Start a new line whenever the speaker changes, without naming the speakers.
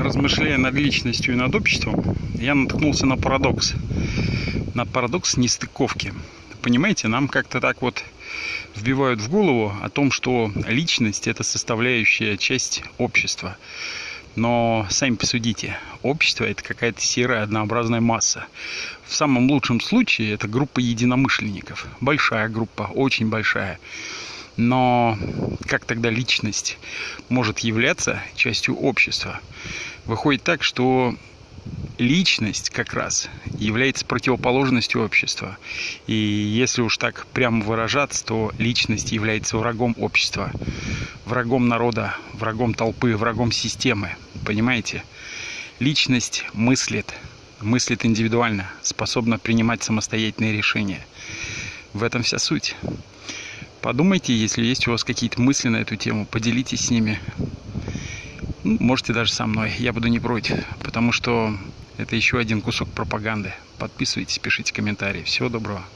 размышляя над личностью и над обществом, я наткнулся на парадокс. На парадокс нестыковки. Понимаете, нам как-то так вот вбивают в голову о том, что личность – это составляющая часть общества. Но сами посудите, общество – это какая-то серая однообразная масса. В самом лучшем случае это группа единомышленников. Большая группа, очень большая. Но как тогда личность может являться частью общества? Выходит так, что личность как раз является противоположностью общества. И если уж так прямо выражаться, то личность является врагом общества, врагом народа, врагом толпы, врагом системы. Понимаете? Личность мыслит, мыслит индивидуально, способна принимать самостоятельные решения. В этом вся суть. Подумайте, если есть у вас какие-то мысли на эту тему, поделитесь с ними. Ну, можете даже со мной, я буду не против, потому что это еще один кусок пропаганды. Подписывайтесь, пишите комментарии. Всего доброго.